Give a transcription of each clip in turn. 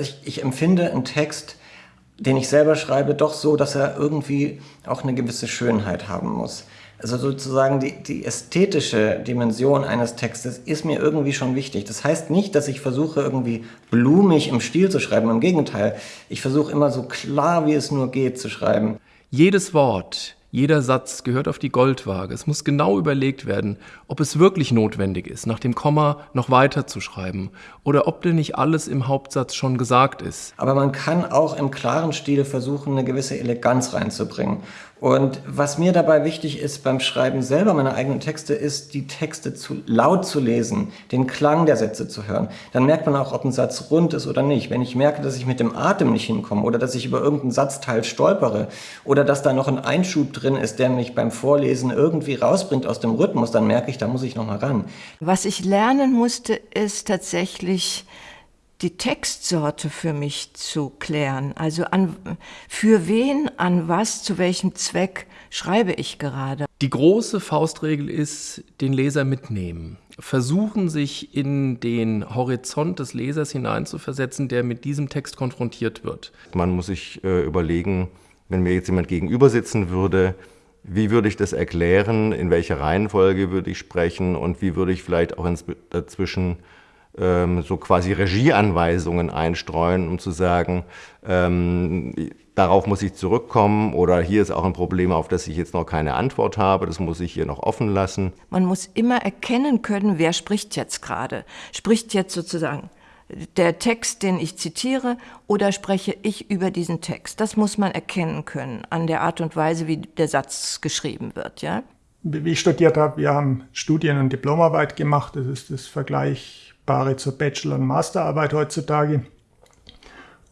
ich, ich empfinde einen Text, den ich selber schreibe, doch so, dass er irgendwie auch eine gewisse Schönheit haben muss. Also sozusagen die, die ästhetische Dimension eines Textes ist mir irgendwie schon wichtig. Das heißt nicht, dass ich versuche, irgendwie blumig im Stil zu schreiben. Im Gegenteil, ich versuche immer so klar, wie es nur geht, zu schreiben. Jedes Wort, jeder Satz gehört auf die Goldwaage. Es muss genau überlegt werden, ob es wirklich notwendig ist, nach dem Komma noch weiter zu schreiben oder ob denn nicht alles im Hauptsatz schon gesagt ist. Aber man kann auch im klaren Stil versuchen, eine gewisse Eleganz reinzubringen. Und was mir dabei wichtig ist beim Schreiben selber meiner eigenen Texte, ist, die Texte zu laut zu lesen, den Klang der Sätze zu hören. Dann merkt man auch, ob ein Satz rund ist oder nicht. Wenn ich merke, dass ich mit dem Atem nicht hinkomme oder dass ich über irgendeinen Satzteil stolpere oder dass da noch ein Einschub drin ist, der mich beim Vorlesen irgendwie rausbringt aus dem Rhythmus, dann merke ich, da muss ich noch mal ran. Was ich lernen musste, ist tatsächlich die Textsorte für mich zu klären. Also an, für wen, an was, zu welchem Zweck schreibe ich gerade. Die große Faustregel ist, den Leser mitnehmen. Versuchen, sich in den Horizont des Lesers hineinzuversetzen, der mit diesem Text konfrontiert wird. Man muss sich äh, überlegen, wenn mir jetzt jemand gegenüber sitzen würde, wie würde ich das erklären, in welcher Reihenfolge würde ich sprechen und wie würde ich vielleicht auch dazwischen ähm, so quasi Regieanweisungen einstreuen, um zu sagen, ähm, darauf muss ich zurückkommen oder hier ist auch ein Problem, auf das ich jetzt noch keine Antwort habe, das muss ich hier noch offen lassen. Man muss immer erkennen können, wer spricht jetzt gerade. Spricht jetzt sozusagen der Text, den ich zitiere, oder spreche ich über diesen Text? Das muss man erkennen können an der Art und Weise, wie der Satz geschrieben wird. Ja? Wie ich studiert habe, wir haben Studien- und Diplomarbeit gemacht. Das ist das Vergleichbare zur Bachelor- und Masterarbeit heutzutage.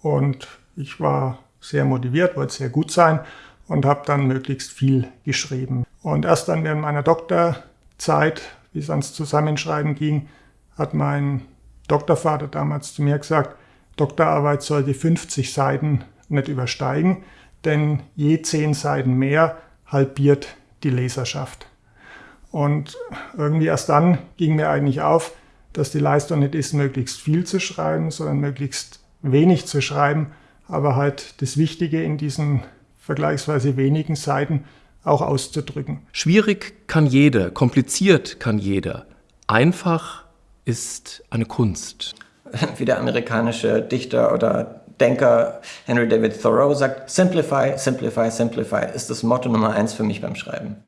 Und ich war sehr motiviert, wollte sehr gut sein und habe dann möglichst viel geschrieben. Und erst dann während meiner Doktorzeit, wie es ans Zusammenschreiben ging, hat mein Doktorvater damals zu mir gesagt, Doktorarbeit sollte 50 Seiten nicht übersteigen, denn je 10 Seiten mehr halbiert die Leserschaft. Und irgendwie erst dann ging mir eigentlich auf, dass die Leistung nicht ist, möglichst viel zu schreiben, sondern möglichst wenig zu schreiben, aber halt das Wichtige in diesen vergleichsweise wenigen Seiten auch auszudrücken. Schwierig kann jeder, kompliziert kann jeder. Einfach ist eine Kunst. Wie der amerikanische Dichter oder Denker Henry David Thoreau sagt, Simplify, Simplify, Simplify ist das Motto Nummer eins für mich beim Schreiben.